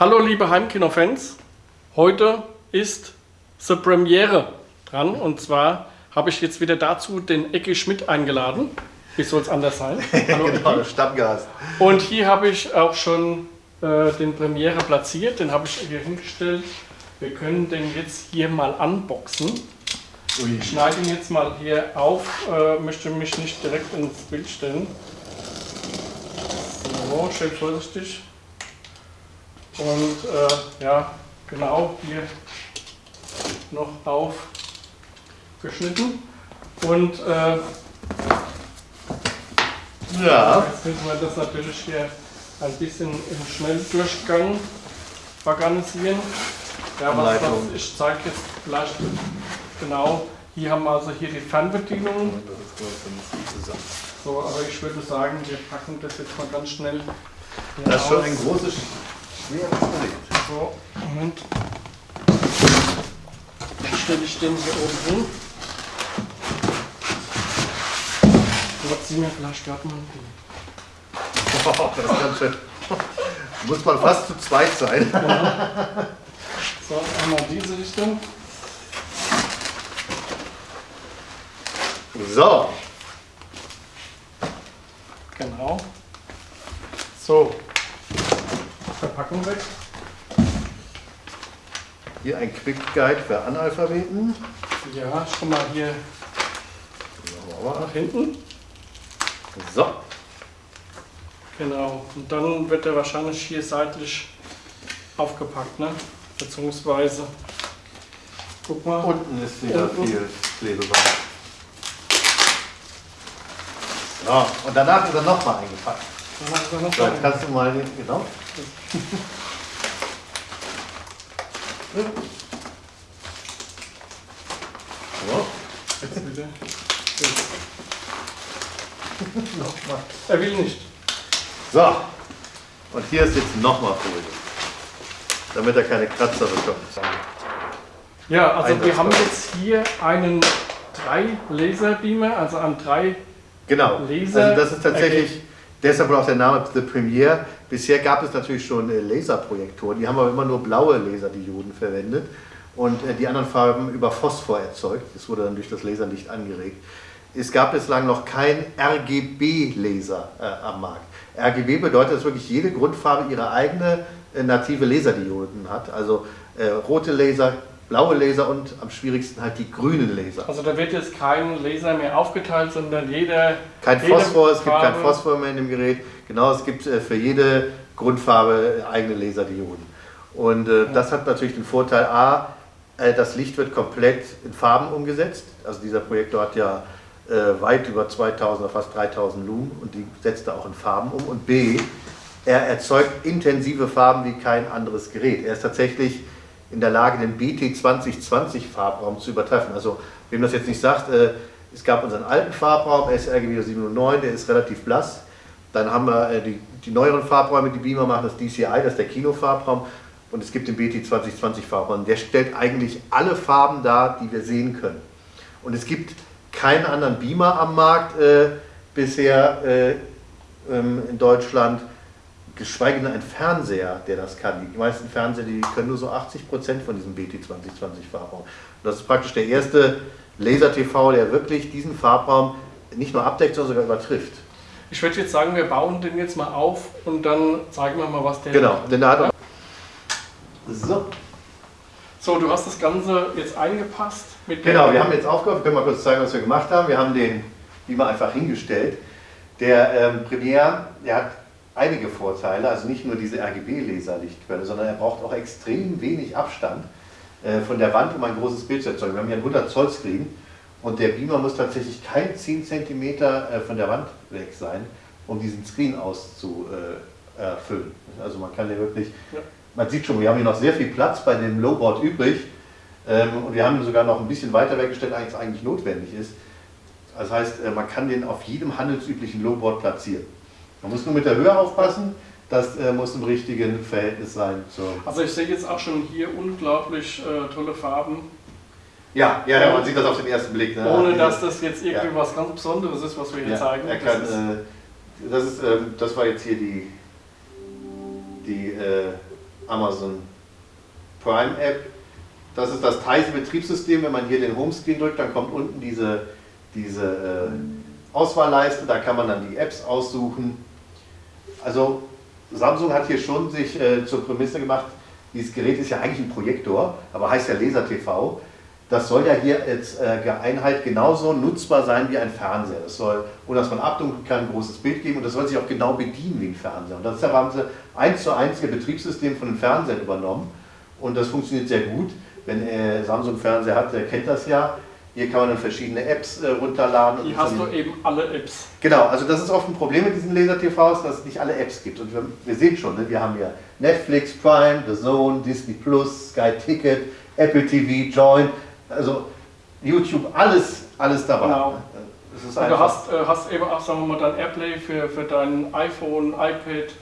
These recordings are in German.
Hallo liebe Heimkino-Fans, heute ist die Premiere dran und zwar habe ich jetzt wieder dazu den Ecki Schmidt eingeladen. Wie soll es anders sein? Hallo genau, Stammgast. Und hier habe ich auch schon äh, den Premiere platziert, den habe ich hier hingestellt. Wir können den jetzt hier mal unboxen. Ui. Ich schneide ihn jetzt mal hier auf, äh, möchte mich nicht direkt ins Bild stellen. So, schön vorsichtig. Und äh, ja, genau hier noch aufgeschnitten. Und äh, ja. jetzt müssen wir das natürlich hier ein bisschen im Schnelldurchgang organisieren. Ja, was, was ich zeige jetzt vielleicht genau. Hier haben wir also hier die Fernbedienung. So, aber ich würde sagen, wir packen das jetzt mal ganz schnell. Das ist schon ein großes. So, Moment. Dann stelle ich den hier oben hin. Mir vielleicht gerade mal oh, das ist ganz schön. Muss man fast zu zweit sein. Ja. So, einmal diese Richtung. So. Genau. So, Verpackung weg. Hier ein Quick Guide für Analphabeten. Ja, schon mal hier nach hinten. So. Genau. Und dann wird er wahrscheinlich hier seitlich aufgepackt, ne? Beziehungsweise. Guck mal. Unten ist wieder unten. viel Klebeband. So, und danach ist er nochmal eingepackt. So, kannst du mal den, genau. So. Jetzt bitte. nochmal. Er will nicht. So. Und hier ist jetzt nochmal Folie. Damit er keine Kratzer bekommt. Ja, also wir haben jetzt hier einen 3 Laserbeamer, also an drei Genau. Laser also das ist tatsächlich Deshalb auch der Name The Premiere. Bisher gab es natürlich schon äh, Laserprojektoren, die haben aber immer nur blaue Laserdioden verwendet und äh, die anderen Farben über Phosphor erzeugt. Das wurde dann durch das Laserlicht angeregt. Es gab bislang noch kein RGB-Laser äh, am Markt. RGB bedeutet, dass wirklich jede Grundfarbe ihre eigene äh, native Laserdioden hat. Also äh, rote Laser, blaue Laser und am schwierigsten halt die grünen Laser. Also da wird jetzt kein Laser mehr aufgeteilt, sondern jeder... Kein Phosphor, es gibt kein Phosphor mehr in dem Gerät. Genau, es gibt äh, für jede Grundfarbe eigene Laserdioden. Und äh, ja. das hat natürlich den Vorteil, a, äh, das Licht wird komplett in Farben umgesetzt. Also dieser Projektor hat ja äh, weit über 2000 oder fast 3000 Lumen und die setzt er auch in Farben um. Und b, er erzeugt intensive Farben wie kein anderes Gerät. Er ist tatsächlich in der Lage, den BT 2020 Farbraum zu übertreffen. Also, wem das jetzt nicht sagt, äh, es gab unseren alten Farbraum, sRGB 709, der ist relativ blass. Dann haben wir äh, die, die neueren Farbräume, die Beamer machen, das DCI, das ist der Kinofarbraum. Und es gibt den BT 2020 Farbraum. Der stellt eigentlich alle Farben dar, die wir sehen können. Und es gibt keinen anderen Beamer am Markt äh, bisher äh, ähm, in Deutschland, geschweige denn ein Fernseher, der das kann. Die meisten Fernseher, die können nur so 80% von diesem BT 2020 Farbraum. Und das ist praktisch der erste Laser-TV, der wirklich diesen Farbraum nicht nur abdeckt, sondern sogar übertrifft. Ich würde jetzt sagen, wir bauen den jetzt mal auf und dann zeigen wir mal, was der Genau, denn da hat So. So, du hast das Ganze jetzt eingepasst. genau, wir haben jetzt aufgehört, können wir mal kurz zeigen, was wir gemacht haben. Wir haben den Beamer einfach hingestellt. Der ähm, Premiere, der hat einige Vorteile, also nicht nur diese RGB-Laserlichtquelle, sondern er braucht auch extrem wenig Abstand äh, von der Wand, um ein großes Bild zu erzeugen. Wir haben hier einen 100 Zoll Screen und der Beamer muss tatsächlich kein 10 cm äh, von der Wand weg sein, um diesen Screen auszufüllen. Also man kann hier wirklich, man sieht schon, wir haben hier noch sehr viel Platz bei dem Lowboard übrig ähm, und wir haben ihn sogar noch ein bisschen weiter weggestellt, als eigentlich notwendig ist. Das heißt, äh, man kann den auf jedem handelsüblichen Lowboard platzieren. Man muss nur mit der Höhe aufpassen, das äh, muss im richtigen Verhältnis sein. Also ich sehe jetzt auch schon hier unglaublich äh, tolle Farben. Ja, ja, ja, man sieht das auf den ersten Blick. Ne? Ohne dass das jetzt irgendwie ja. was ganz Besonderes ist, was wir hier ja, zeigen. Er kann, das, ist, äh, das, ist, ähm, das war jetzt hier die, die äh, Amazon Prime App. Das ist das Tizen Betriebssystem. Wenn man hier den Homescreen drückt, dann kommt unten diese, diese äh, Auswahlleiste. Da kann man dann die Apps aussuchen. Also Samsung hat hier schon sich äh, zur Prämisse gemacht, dieses Gerät ist ja eigentlich ein Projektor, aber heißt ja Laser TV. Das soll ja hier als äh, Einheit genauso nutzbar sein wie ein Fernseher. Das soll, ohne dass man abdunkeln kann, ein großes Bild geben und das soll sich auch genau bedienen wie ein Fernseher. Und deshalb haben sie eins zu eins ihr Betriebssystem von den Fernsehern übernommen und das funktioniert sehr gut. Wenn äh, Samsung Fernseher hat, der kennt das ja. Hier kann man dann verschiedene Apps äh, runterladen. Hier hast du eben alle Apps. Genau, also das ist oft ein Problem mit diesen Laser-TVs, dass es nicht alle Apps gibt. Und wir, wir sehen schon, ne, wir haben hier Netflix, Prime, The Zone, Disney Plus, Sky Ticket, Apple TV, Join, also YouTube, alles, alles dabei. Genau. Und du hast, äh, hast eben auch, sagen wir mal, dein Airplay für, für dein iPhone, iPad,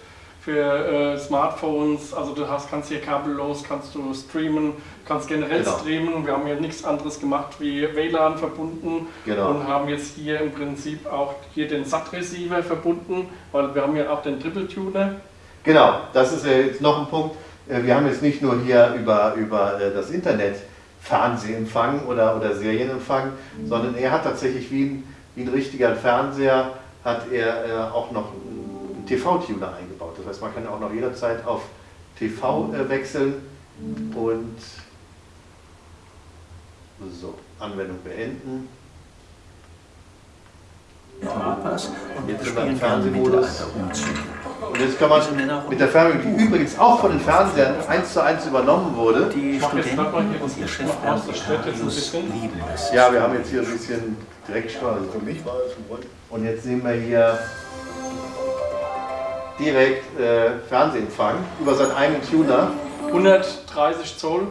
für äh, Smartphones, also du hast, kannst hier kabellos, kannst du streamen, kannst generell genau. streamen wir haben hier nichts anderes gemacht wie WLAN verbunden genau. und haben jetzt hier im Prinzip auch hier den SAT-Receiver verbunden, weil wir haben ja auch den Triple Tuner. Genau, das ist jetzt noch ein Punkt. Äh, wir haben jetzt nicht nur hier über, über äh, das Internet Fernsehempfang oder, oder Serienempfang, mhm. sondern er hat tatsächlich wie ein, wie ein richtiger Fernseher, hat er äh, auch noch einen TV-Tuner eingebaut. Das heißt, man kann auch noch jederzeit auf TV äh, wechseln und so, Anwendung beenden. Europas und jetzt sind wir im Fernsehmodus. Und jetzt kann man mit der Fernbedienung, die übrigens auch von den Fernsehern eins zu eins übernommen wurde. Die Studenten und ihr Chef lieben es. Ja, wir haben jetzt hier ein bisschen Direktstrahlung. Für mich war es ein Grund. Und jetzt sehen wir hier direkt äh, Fernsehempfang über seinen eigenen Tuner. 130 Zoll.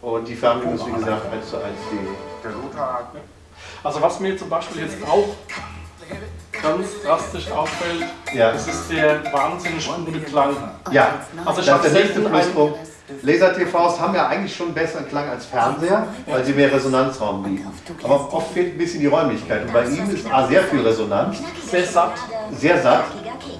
Und die Fernbedienung ist wie gesagt 1 zu 1 die. Der Router also was mir zum Beispiel jetzt auch ganz drastisch auffällt, ja. das ist der wahnsinnig gute Klang. Ja, also ich habe der nächste Pluspunkt. Laser-TVs haben ja eigentlich schon einen besseren Klang als Fernseher, weil sie mehr Resonanzraum bieten. Aber oft fehlt ein bisschen die Räumlichkeit. Und bei ihm ist A sehr viel Resonanz. Sehr satt. Sehr satt.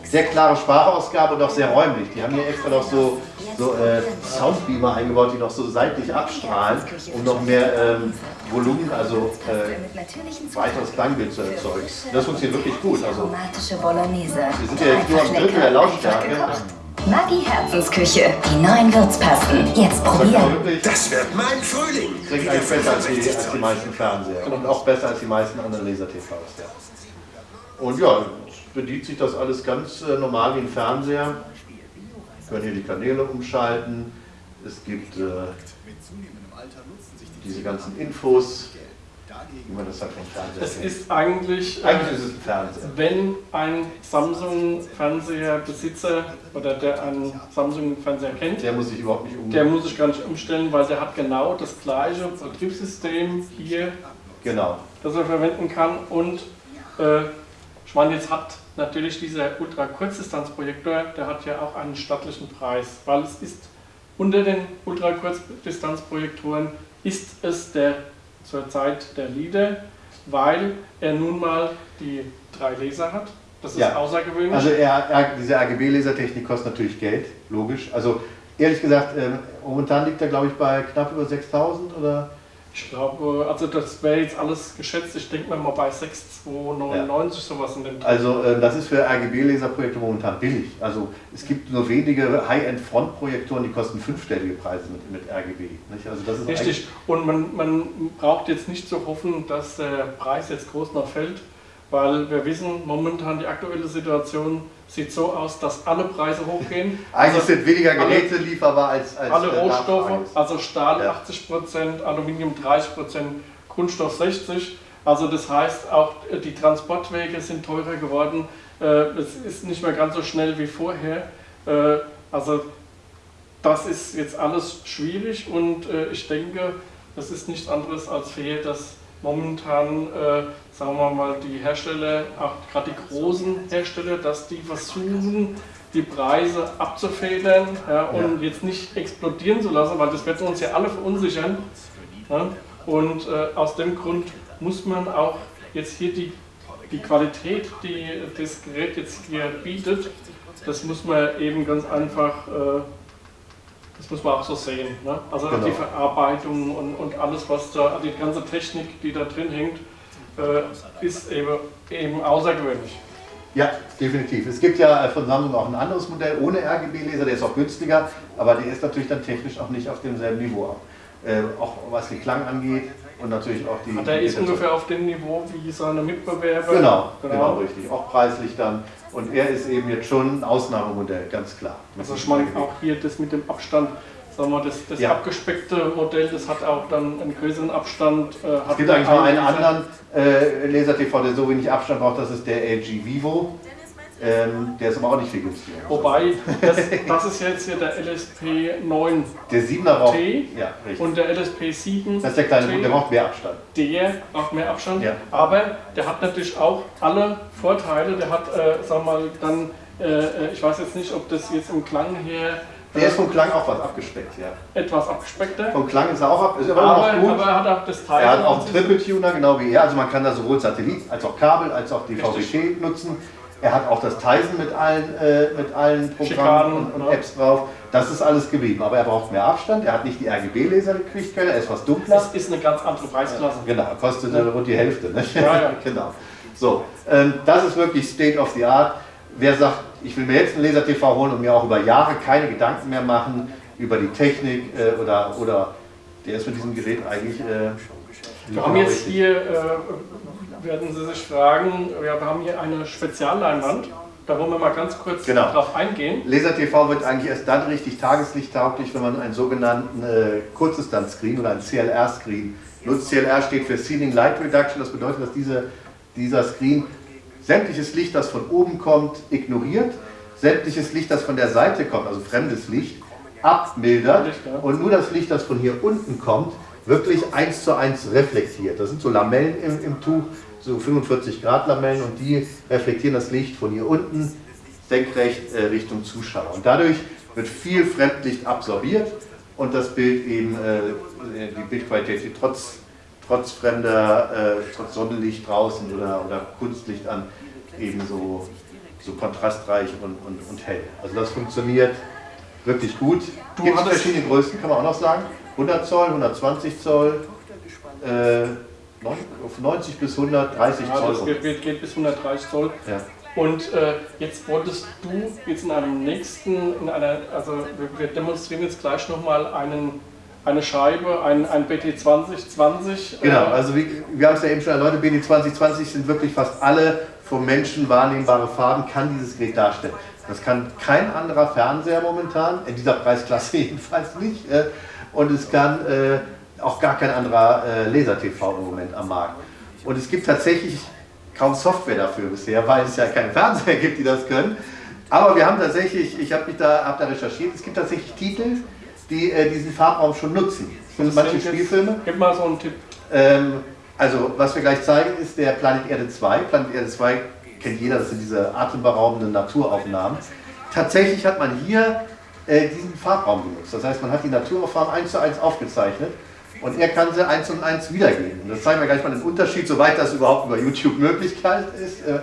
Sehr klare Sprachausgabe und auch sehr räumlich. Die haben hier extra noch so so äh, Soundbeamer eingebaut, die noch so seitlich abstrahlen, um noch mehr ähm, Volumen, also äh, weiteres Klangbild zu erzeugen. Das funktioniert wirklich gut. Also, wir sind ja jetzt nur am Drittel der Lautstärke. Maggi Herzensküche, die neuen Würzpasten. Jetzt probieren. Das wird mein Frühling. Klingt eigentlich besser als die, als die meisten Fernseher und auch besser als die meisten anderen Laser-TVs. Ja. Und ja, bedient sich das alles ganz äh, normal wie ein Fernseher können hier die Kanäle umschalten. Es gibt äh, diese ganzen Infos, wie man das halt vom Fernseher Es ist eigentlich, eigentlich ist es ein Fernseher. wenn ein Samsung-Fernseher-Besitzer oder der einen Samsung-Fernseher kennt, der muss sich überhaupt nicht umstellen. Der muss sich gar nicht umstellen, weil der hat genau das gleiche Betriebssystem hier, genau. das er verwenden kann und äh, ich meine, jetzt hat natürlich dieser Ultra-Kurzdistanzprojektor, der hat ja auch einen stattlichen Preis, weil es ist unter den Ultra-Kurzdistanzprojektoren ist es der zurzeit der Leader, weil er nun mal die drei Laser hat. Das ist ja. außergewöhnlich. Also er, er, diese RGB-Lasertechnik kostet natürlich Geld, logisch. Also ehrlich gesagt, äh, momentan liegt er glaube ich bei knapp über 6000 oder ich glaube, also das wäre jetzt alles geschätzt, ich denke mal bei 6,299 ja. sowas in dem Teil. Also äh, das ist für RGB-Laserprojekte momentan billig. Also es gibt nur wenige High-End-Frontprojektoren, die kosten fünfstellige Preise mit, mit RGB. Nicht? Also das ist Richtig, und man, man braucht jetzt nicht zu hoffen, dass der Preis jetzt groß noch fällt, weil wir wissen, momentan die aktuelle Situation sieht so aus, dass alle Preise hochgehen. Eigentlich also sind weniger Geräte alle, lieferbar als, als Alle Rohstoffe, also Stahl ja. 80%, Aluminium 30%, Kunststoff 60%. Also das heißt, auch die Transportwege sind teurer geworden. Äh, es ist nicht mehr ganz so schnell wie vorher. Äh, also das ist jetzt alles schwierig und äh, ich denke, es ist nichts anderes als fair, dass momentan sagen wir mal, die Hersteller, auch gerade die großen Hersteller, dass die versuchen, die Preise abzufedern ja, und ja. jetzt nicht explodieren zu lassen, weil das wird uns ja alle verunsichern. Ja, und äh, aus dem Grund muss man auch jetzt hier die, die Qualität, die das Gerät jetzt hier bietet, das muss man eben ganz einfach, äh, das muss man auch so sehen. Ne? Also genau. die Verarbeitung und, und alles, was da, die ganze Technik, die da drin hängt, äh, ist eben, eben außergewöhnlich. Ja, definitiv. Es gibt ja von Samsung auch ein anderes Modell ohne RGB-Laser, der ist auch günstiger, aber der ist natürlich dann technisch auch nicht auf demselben Niveau. Äh, auch was den Klang angeht und natürlich auch die. Der ist ungefähr auf dem Niveau wie seine Mitbewerber. Genau, genau, genau, richtig. Auch preislich dann. Und er ist eben jetzt schon ein Ausnahmemodell, ganz klar. Also ich meine auch hier das mit dem Abstand sagen wir, das, das ja. abgespeckte Modell, das hat auch dann einen größeren Abstand. Äh, es gibt eigentlich noch einen anderen äh, Laser-TV, der so wenig Abstand braucht, das ist der LG Vivo. Ähm, der ist aber auch nicht viel günstiger. Wobei, das, das ist jetzt hier der LSP 9 der 7er braucht, ja, und der LSP 7 Das ist der kleine, T, der braucht mehr Abstand. Der braucht mehr Abstand, ja. aber der hat natürlich auch alle Vorteile. Der hat, äh, sag mal, dann, äh, äh ich weiß jetzt nicht, ob das jetzt im Klang her der ist vom Klang auch was abgespeckt, ja. Etwas abgespeckter. Vom Klang ist er auch ab, ist aber, aber noch gut. Aber er hat auch das Teil. Er hat auch Triple Tuner, genau wie er. Also man kann da sowohl Satellit als auch Kabel als auch die VWT nutzen. Er hat auch das Tizen mit allen, äh, mit allen Programmen und, und, Apps drauf. Das ist alles geblieben. Aber er braucht mehr Abstand. Er hat nicht die RGB-Laser gekriegt, er ist was dunkler. Das ist eine ganz andere Preisklasse. Genau, kostet ja. rund die Hälfte. Ne? Ja, ja. genau. So, ähm, das ist wirklich State of the Art. Wer sagt, ich will mir jetzt einen Laser-TV holen und mir auch über Jahre keine Gedanken mehr machen über die Technik äh, oder, oder der ist mit diesem Gerät eigentlich. Äh, wir haben jetzt hier, äh, werden Sie sich fragen, wir haben hier eine Spezialleinwand. Da wollen wir mal ganz kurz genau. drauf eingehen. Laser TV wird eigentlich erst dann richtig tageslichttauglich, wenn man einen sogenannten äh, Kurzdistanz-Screen oder einen CLR-Screen nutzt. CLR steht für Ceiling Light Reduction, das bedeutet, dass diese, dieser Screen sämtliches Licht, das von oben kommt, ignoriert, sämtliches Licht, das von der Seite kommt, also fremdes Licht, abmildert und nur das Licht, das von hier unten kommt, wirklich eins zu eins reflektiert. Das sind so Lamellen im, im Tuch, so 45 Grad Lamellen und die reflektieren das Licht von hier unten senkrecht äh, Richtung Zuschauer. Und dadurch wird viel Fremdlicht absorbiert und das Bild eben, äh, die Bildqualität trotz trotz fremder, äh, trotz Sonnenlicht draußen oder, oder Kunstlicht an, eben so, so kontrastreich und, und, und hell. Also das funktioniert wirklich gut. Du Gibt es verschiedene Größen, kann man auch noch sagen. 100 Zoll, 120 Zoll, äh, 90 bis 130 ja, Zoll. Das geht, geht, bis 130 Zoll. Ja. Und äh, jetzt wolltest du jetzt in einem nächsten, in einer, also wir, wir demonstrieren jetzt gleich nochmal einen eine Scheibe, ein, ein BT 2020. Genau, äh, also wie, wir haben es ja eben schon erläutert, BT 2020 sind wirklich fast alle vom Menschen wahrnehmbare Farben, kann dieses Gerät darstellen. Das kann kein anderer Fernseher momentan, in dieser Preisklasse jedenfalls nicht. Äh, und es kann äh, auch gar kein anderer Laser-TV im Moment am Markt. Und es gibt tatsächlich kaum Software dafür bisher, weil es ja keine Fernseher gibt, die das können. Aber wir haben tatsächlich, ich habe da, hab da recherchiert, es gibt tatsächlich Titel, die äh, diesen Farbraum schon nutzen. Sind manche Spielfilme. Gib mal so einen Tipp. Ähm, also, was wir gleich zeigen, ist der Planet Erde 2. Planet Erde 2 kennt jeder, das sind diese atemberaubenden Naturaufnahmen. Tatsächlich hat man hier äh, diesen Farbraum genutzt. Das heißt, man hat die Naturaufnahmen eins zu eins aufgezeichnet und er kann sie eins und eins wiedergeben. Das zeigen wir gleich mal den Unterschied, soweit das überhaupt über YouTube Möglichkeit ist. Äh,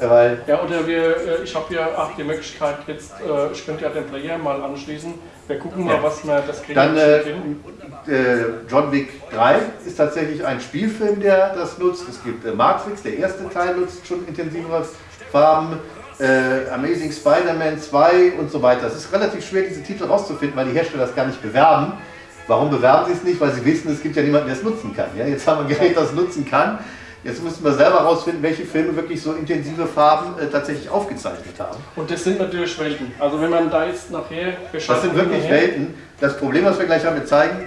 weil ja, oder wir, äh, ich habe hier auch die Möglichkeit, jetzt, äh, ich könnte ja den Player mal anschließen. Wir gucken mal, was wir das kriegen. Dann äh, äh, John Wick 3 ist tatsächlich ein Spielfilm, der das nutzt. Es gibt äh, Matrix, der erste Teil nutzt schon intensivere Farben. Äh, Amazing Spider-Man 2 und so weiter. Es ist relativ schwer, diese Titel rauszufinden, weil die Hersteller das gar nicht bewerben. Warum bewerben sie es nicht? Weil sie wissen, es gibt ja niemanden, der es nutzen kann. Ja? Jetzt haben wir ein Gerät, das nutzen kann. Jetzt müssen wir selber herausfinden, welche Filme wirklich so intensive Farben äh, tatsächlich aufgezeichnet haben. Und das sind natürlich Welten. Also wenn man da jetzt nachher Das sind wirklich nachher. Welten. Das Problem, was wir gleich haben, wir zeigen,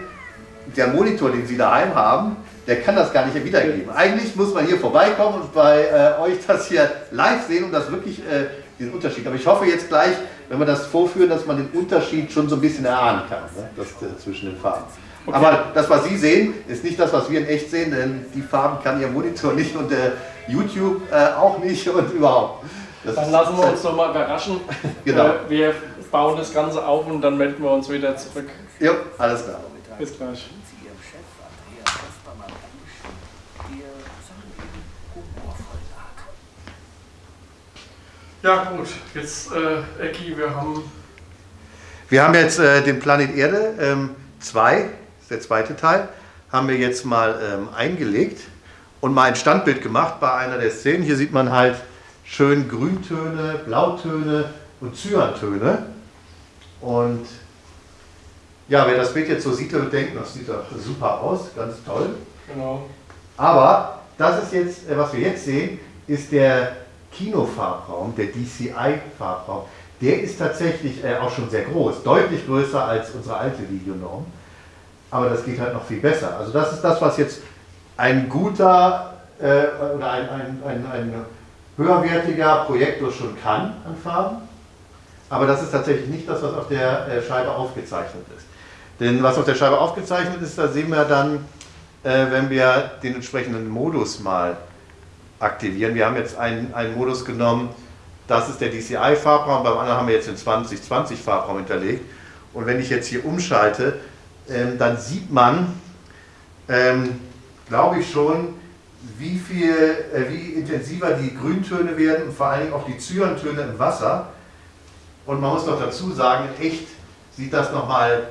der Monitor, den Sie daheim haben, der kann das gar nicht wiedergeben. Eigentlich muss man hier vorbeikommen und bei äh, euch das hier live sehen und das wirklich äh, diesen Unterschied. Aber ich hoffe jetzt gleich, wenn wir das vorführen, dass man den Unterschied schon so ein bisschen erahnen kann, ne? das, äh, zwischen den Farben. Okay. Aber das, was Sie sehen, ist nicht das, was wir in echt sehen, denn die Farben kann Ihr Monitor nicht und der YouTube äh, auch nicht und überhaupt. Das dann lassen wir uns doch mal überraschen. genau. Äh, wir bauen das Ganze auf und dann melden wir uns wieder zurück. Ja, alles klar. Bis gleich. Ja gut, jetzt äh, Ecki, wir haben... Wir haben jetzt äh, den Planet Erde 2, ähm, der zweite Teil, haben wir jetzt mal ähm, eingelegt und mal ein Standbild gemacht bei einer der Szenen. Hier sieht man halt schön Grüntöne, Blautöne und Cyantöne. Und ja, wer das Bild jetzt so sieht, wird denken, das sieht doch super aus, ganz toll. Genau. Aber das ist jetzt, äh, was wir jetzt sehen, ist der Kinofarbraum, der DCI-Farbraum. Der ist tatsächlich äh, auch schon sehr groß, deutlich größer als unsere alte Videonorm. Aber das geht halt noch viel besser. Also das ist das, was jetzt ein guter äh, oder ein, ein, ein, ein höherwertiger Projektor schon kann an Farben. Aber das ist tatsächlich nicht das, was auf der äh, Scheibe aufgezeichnet ist. Denn was auf der Scheibe aufgezeichnet ist, da sehen wir dann, äh, wenn wir den entsprechenden Modus mal aktivieren. Wir haben jetzt einen, einen Modus genommen, das ist der DCI-Farbraum, beim anderen haben wir jetzt den 2020-Farbraum hinterlegt. Und wenn ich jetzt hier umschalte, ähm, dann sieht man, ähm, glaube ich schon, wie viel, äh, wie intensiver die Grüntöne werden und vor allen Dingen auch die Cyantöne im Wasser. Und man muss noch dazu sagen, in echt sieht das nochmal,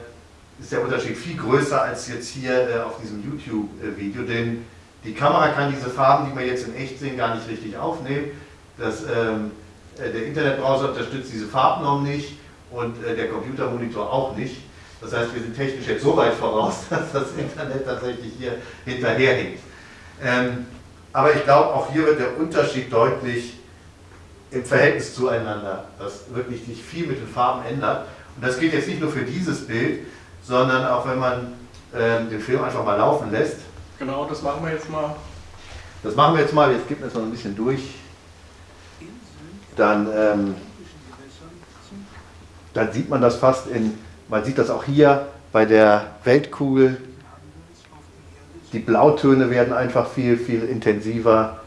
ist der Unterschied viel größer als jetzt hier äh, auf diesem YouTube-Video, denn die Kamera kann diese Farben, die wir jetzt in echt sehen, gar nicht richtig aufnehmen. Das, ähm, äh, der Internetbrowser unterstützt diese Farbnorm nicht und äh, der Computermonitor auch nicht. Das heißt, wir sind technisch jetzt so weit voraus, dass das Internet tatsächlich hier hinterherhinkt. Ähm, aber ich glaube, auch hier wird der Unterschied deutlich im Verhältnis zueinander, dass wirklich sich viel mit den Farben ändert. Und das gilt jetzt nicht nur für dieses Bild, sondern auch wenn man ähm, den Film einfach mal laufen lässt. Genau, das machen wir jetzt mal. Das machen wir jetzt mal, jetzt gibt wir es noch ein bisschen durch. Dann, ähm, dann sieht man das fast in, man sieht das auch hier bei der Weltkugel. Die Blautöne werden einfach viel, viel intensiver.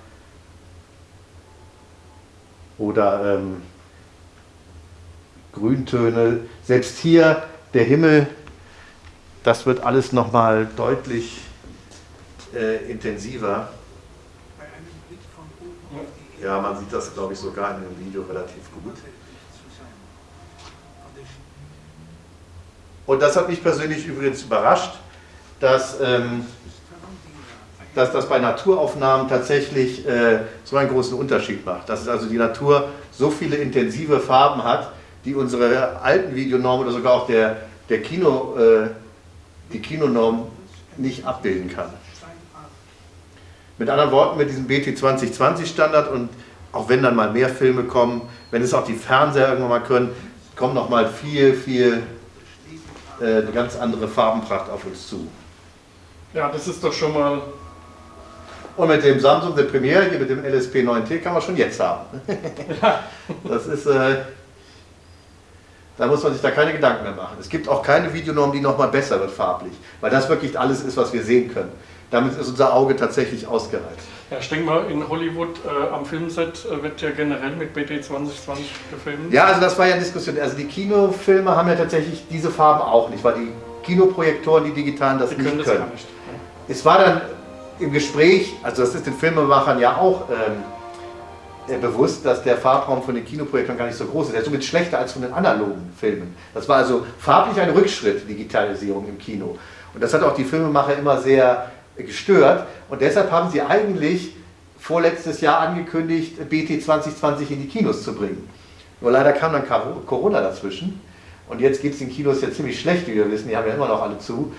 Oder ähm, Grüntöne. Selbst hier der Himmel, das wird alles nochmal deutlich äh, intensiver. Ja, man sieht das, glaube ich, sogar in dem Video relativ gut. Und das hat mich persönlich übrigens überrascht, dass, ähm, dass das bei Naturaufnahmen tatsächlich äh, so einen großen Unterschied macht. Dass also die Natur so viele intensive Farben hat, die unsere alten Videonormen oder sogar auch der, der Kino, äh, die Kinonorm nicht abbilden kann. Mit anderen Worten, mit diesem BT 2020 Standard und auch wenn dann mal mehr Filme kommen, wenn es auch die Fernseher irgendwann mal können, kommt noch mal viel, viel eine ganz andere Farbenpracht auf uns zu. Ja, das ist doch schon mal... Und mit dem Samsung der Premiere, hier mit dem LSP 9T, kann man schon jetzt haben. Ja. Das ist... Äh, da muss man sich da keine Gedanken mehr machen. Es gibt auch keine Videonorm, die noch mal besser wird farblich, weil das wirklich alles ist, was wir sehen können. Damit ist unser Auge tatsächlich ausgereizt. Ja, ich denke mal, in Hollywood äh, am Filmset äh, wird ja generell mit BT 2020 gefilmt. Ja, also das war ja eine Diskussion. Also die Kinofilme haben ja tatsächlich diese Farben auch nicht, weil die Kinoprojektoren, die digitalen, das die nicht können. Das können. Nicht, ja. Es war dann im Gespräch, also das ist den Filmemachern ja auch ähm, äh, bewusst, dass der Farbraum von den Kinoprojektoren gar nicht so groß ist. Der ist somit schlechter als von den analogen Filmen. Das war also farblich ein Rückschritt, Digitalisierung im Kino. Und das hat auch die Filmemacher immer sehr gestört und deshalb haben sie eigentlich vorletztes Jahr angekündigt, BT 2020 in die Kinos zu bringen. Nur leider kam dann Corona dazwischen und jetzt geht es den Kinos ja ziemlich schlecht, wie wir wissen, die haben ja immer noch alle zu.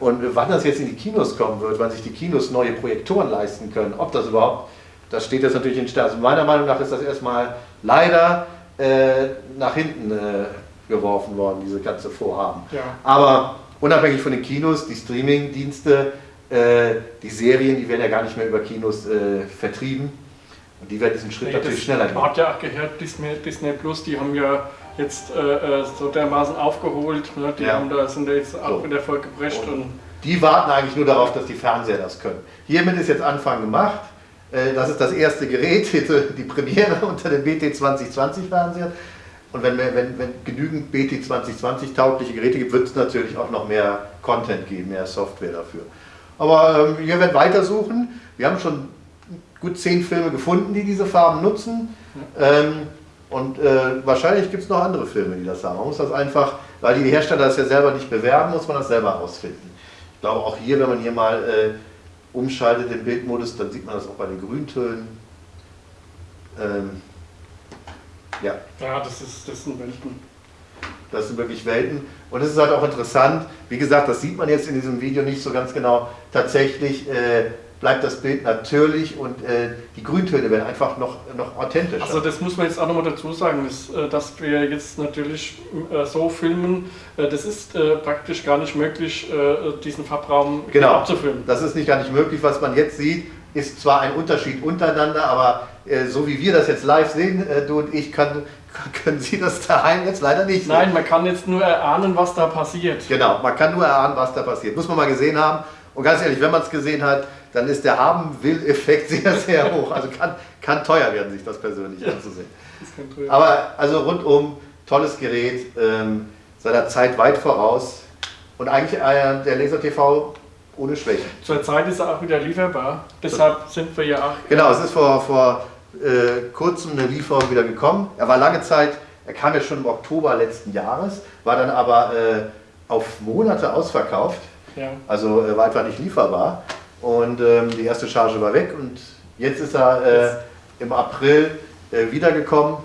Und wann das jetzt in die Kinos kommen wird, wann sich die Kinos neue Projektoren leisten können, ob das überhaupt, das steht jetzt natürlich in Stern. Also meiner Meinung nach ist das erstmal leider äh, nach hinten äh, geworfen worden, diese ganze Vorhaben. Ja. Aber unabhängig von den Kinos, die Streaming-Dienste äh, die Serien, die werden ja gar nicht mehr über Kinos äh, vertrieben. Und die werden diesen Schritt nee, natürlich schneller gehen. hat ja auch gehört, Disney, Disney Plus, die haben ja jetzt äh, äh so dermaßen aufgeholt. Ne? Die ja. haben da, sind da jetzt auch so. wieder voll geprescht. Und, und die warten eigentlich nur darauf, dass die Fernseher das können. Hiermit ist jetzt Anfang gemacht. Äh, das ist das erste Gerät, die Premiere unter dem BT 2020 Fernseher. Und wenn, wenn, wenn genügend BT 2020 taugliche Geräte gibt, wird es natürlich auch noch mehr Content geben, mehr Software dafür. Aber ähm, wir werden weitersuchen. Wir haben schon gut zehn Filme gefunden, die diese Farben nutzen. Ähm, Und äh, wahrscheinlich gibt es noch andere Filme, die das haben. Man muss das einfach, weil die Hersteller das ja selber nicht bewerben, muss man das selber rausfinden. Ich glaube auch hier, wenn man hier mal äh, umschaltet den Bildmodus, dann sieht man das auch bei den Grüntönen. Ähm, ja. Ja, das, ist, das sind Welten. Das sind wirklich Welten. Und es ist halt auch interessant, wie gesagt, das sieht man jetzt in diesem Video nicht so ganz genau. Tatsächlich äh, bleibt das Bild natürlich und äh, die Grüntöne werden einfach noch, noch authentischer. Also das muss man jetzt auch nochmal dazu sagen, dass, äh, dass wir jetzt natürlich äh, so filmen, äh, das ist äh, praktisch gar nicht möglich, diesen Farbraum genau. abzufilmen. Das ist nicht gar nicht möglich, was man jetzt sieht, ist zwar ein Unterschied untereinander, aber so wie wir das jetzt live sehen, du und ich, kann, können Sie das daheim jetzt leider nicht sehen. Nein, man kann jetzt nur erahnen, was da passiert. Genau, man kann nur erahnen, was da passiert. Muss man mal gesehen haben. Und ganz ehrlich, wenn man es gesehen hat, dann ist der Haben-Will-Effekt sehr, sehr hoch. Also kann, kann teuer werden, sich das persönlich ja, anzusehen. Das Aber also rundum, tolles Gerät, ähm, seiner Zeit weit voraus und eigentlich äh, der Laser TV ohne Schwäche. Zurzeit ist er auch wieder lieferbar, deshalb sind wir ja auch... Genau, es ist vor, vor äh, kurzem eine Lieferung wieder gekommen. Er war lange Zeit, er kam ja schon im Oktober letzten Jahres, war dann aber äh, auf Monate ausverkauft. Ja. Also äh, war einfach nicht lieferbar. Und ähm, die erste Charge war weg und jetzt ist er äh, im April äh, wiedergekommen.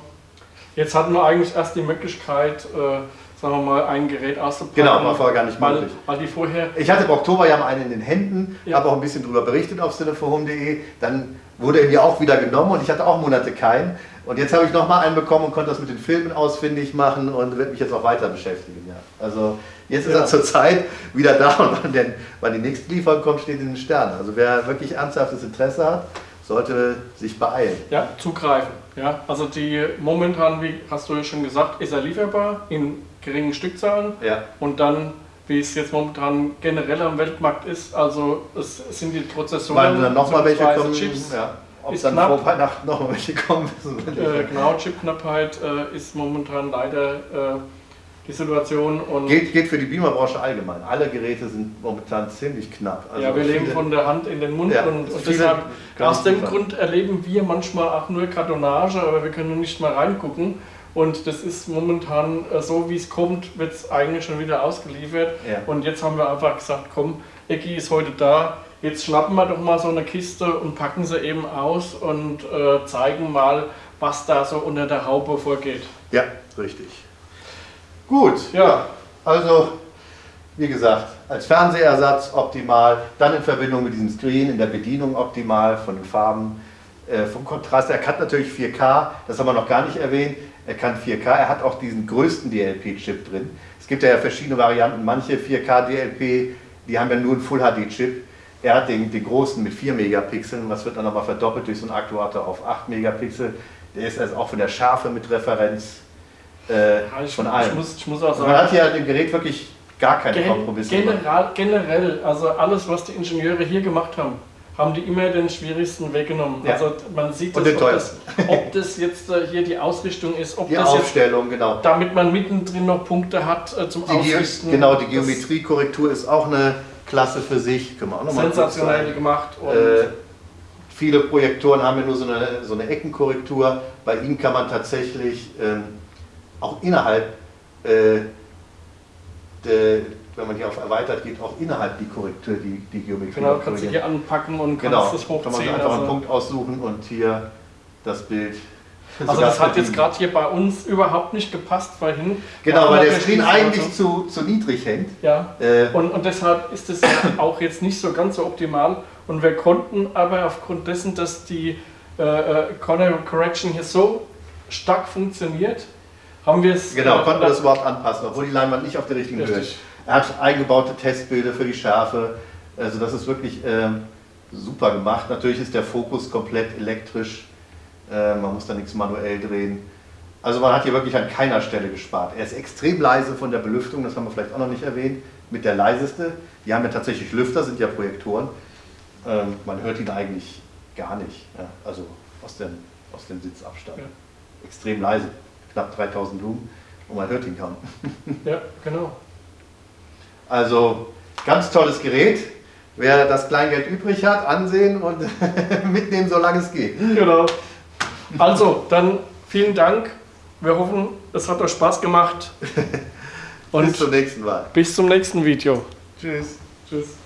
Jetzt hatten wir eigentlich erst die Möglichkeit, äh, sagen wir mal, ein Gerät auszupacken. Genau, war vorher gar nicht weil, möglich. Weil die vorher ich hatte im Oktober ja mal einen in den Händen, ja. habe auch ein bisschen darüber berichtet auf cineforhome.de. Dann wurde er mir auch wieder genommen und ich hatte auch Monate keinen. Und jetzt habe ich nochmal einen bekommen und konnte das mit den Filmen ausfindig machen und wird mich jetzt auch weiter beschäftigen. Ja. Also Jetzt ist ja. er zurzeit wieder da und wann, denn, wann die nächste Lieferung kommt, steht in den Sternen. Also wer wirklich ernsthaftes Interesse hat, sollte sich beeilen. Ja, zugreifen. Ja, also die momentan, wie hast du ja schon gesagt, ist er lieferbar in geringen Stückzahlen. Ja. Und dann, wie es jetzt momentan generell am Weltmarkt ist, also es sind die Prozessoren, Weil dann nochmal welche kommen, Chips, ja. Ob ist dann knapp. vor Weihnachten noch welche kommen, äh, Genau, Chipknappheit äh, ist momentan leider äh, die Situation. Und geht, geht für die Beamerbranche allgemein. Alle Geräte sind momentan ziemlich knapp. Also ja, wir leben von der Hand in den Mund ja, und, und deshalb, aus dem Grund erleben wir manchmal auch nur Kartonage, aber wir können nicht mal reingucken. Und das ist momentan äh, so, wie es kommt, wird es eigentlich schon wieder ausgeliefert. Ja. Und jetzt haben wir einfach gesagt, komm, Ecki ist heute da, jetzt schnappen wir doch mal so eine Kiste und packen sie eben aus und äh, zeigen mal, was da so unter der Haube vorgeht. Ja, richtig. Gut, ja, also wie gesagt, als Fernsehersatz optimal, dann in Verbindung mit diesem Screen in der Bedienung optimal, von den Farben, äh, vom Kontrast. Er kann natürlich 4K, das haben wir noch gar nicht erwähnt. Er kann 4K, er hat auch diesen größten DLP-Chip drin. Es gibt ja verschiedene Varianten, manche 4K DLP, die haben ja nur einen Full-HD-Chip. Er hat den, den großen mit 4 Megapixeln, was wird dann nochmal verdoppelt durch so einen Aktuator auf 8 Megapixel. Der ist also auch von der Schärfe mit Referenz äh, ich, von allem. Ich muss, ich muss auch sagen, man hat ja dem Gerät wirklich gar keine gen Kompromisse general, Generell, also alles, was die Ingenieure hier gemacht haben, haben die immer den schwierigsten Weg genommen. Ja. Also man sieht das, ob, das, ob das jetzt äh, hier die Ausrichtung ist, ob die das Aufstellung, jetzt, genau. damit man mittendrin noch Punkte hat äh, zum die Ausrichten. Genau, die Geometriekorrektur ist auch eine Klasse für sich. Können wir auch noch sensationell gemacht. Äh, viele Projektoren haben ja nur so eine, so eine Eckenkorrektur. Bei ihnen kann man tatsächlich ähm, auch innerhalb, äh, de, wenn man hier auf erweitert geht, auch innerhalb die Korrektur, die, die Geometrie. Genau, kannst du hier anpacken und genau, kannst es hochziehen. Kann man einfach also einen Punkt aussuchen und hier das Bild. Also das hat jetzt gerade hier bei uns überhaupt nicht gepasst vorhin. Genau, weil der Screen eigentlich zu, zu niedrig hängt. Ja, äh, und, und deshalb ist es auch jetzt nicht so ganz so optimal. Und wir konnten aber aufgrund dessen, dass die äh, äh Corner Correction hier so stark funktioniert, haben wir es. Genau, konnten wir das überhaupt anpassen, obwohl die Leinwand nicht auf der richtigen Höhe ist. Er hat eingebaute Testbilder für die Schärfe. Also das ist wirklich ähm, super gemacht. Natürlich ist der Fokus komplett elektrisch. Äh, man muss da nichts manuell drehen. Also man hat hier wirklich an keiner Stelle gespart. Er ist extrem leise von der Belüftung, das haben wir vielleicht auch noch nicht erwähnt. Mit der leiseste. Die haben ja tatsächlich Lüfter, sind ja Projektoren. Ähm, man hört ihn eigentlich gar nicht. Ja, also aus dem, aus dem Sitzabstand. Ja. Extrem leise knapp 3000 Lumen und man hört ihn kaum. Ja, genau. Also ganz tolles Gerät. Wer das Kleingeld übrig hat, ansehen und mitnehmen, solange es geht. Genau. Also, dann vielen Dank Wir hoffen, es hat euch Spaß gemacht. Und bis zum nächsten Mal. Bis zum nächsten Video. Tschüss. Tschüss.